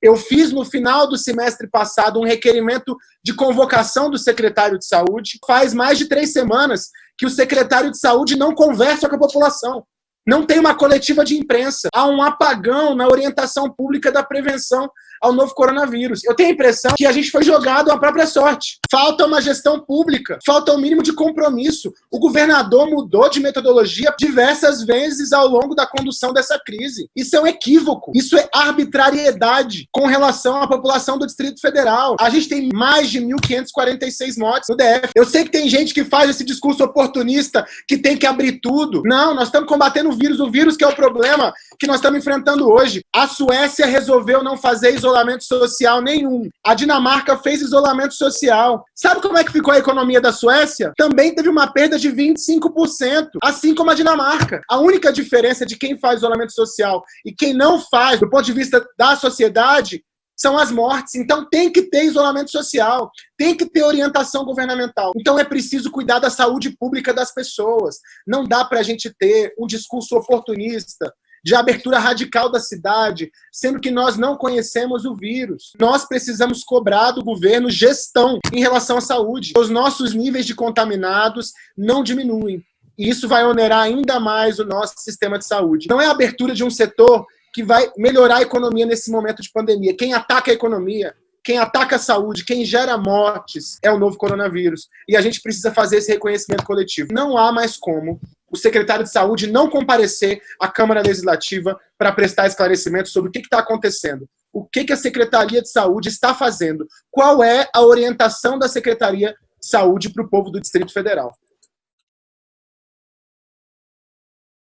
Eu fiz no final do semestre passado um requerimento de convocação do secretário de saúde. Faz mais de três semanas que o secretário de saúde não conversa com a população. Não tem uma coletiva de imprensa. Há um apagão na orientação pública da prevenção ao novo coronavírus. Eu tenho a impressão que a gente foi jogado à própria sorte. Falta uma gestão pública, falta um mínimo de compromisso. O governador mudou de metodologia diversas vezes ao longo da condução dessa crise. Isso é um equívoco, isso é arbitrariedade com relação à população do Distrito Federal. A gente tem mais de 1.546 mortes no DF. Eu sei que tem gente que faz esse discurso oportunista que tem que abrir tudo. Não, nós estamos combatendo vírus, o vírus que é o problema que nós estamos enfrentando hoje. A Suécia resolveu não fazer isolamento social nenhum. A Dinamarca fez isolamento social. Sabe como é que ficou a economia da Suécia? Também teve uma perda de 25%, assim como a Dinamarca. A única diferença de quem faz isolamento social e quem não faz, do ponto de vista da sociedade, são as mortes. Então tem que ter isolamento social, tem que ter orientação governamental. Então é preciso cuidar da saúde pública das pessoas. Não dá para a gente ter um discurso oportunista, de abertura radical da cidade, sendo que nós não conhecemos o vírus. Nós precisamos cobrar do governo gestão em relação à saúde. Os nossos níveis de contaminados não diminuem. E isso vai onerar ainda mais o nosso sistema de saúde. Não é a abertura de um setor que vai melhorar a economia nesse momento de pandemia. Quem ataca a economia, quem ataca a saúde, quem gera mortes é o novo coronavírus. E a gente precisa fazer esse reconhecimento coletivo. Não há mais como o secretário de saúde não comparecer à Câmara Legislativa para prestar esclarecimento sobre o que está acontecendo. O que, que a Secretaria de Saúde está fazendo? Qual é a orientação da Secretaria de Saúde para o povo do Distrito Federal?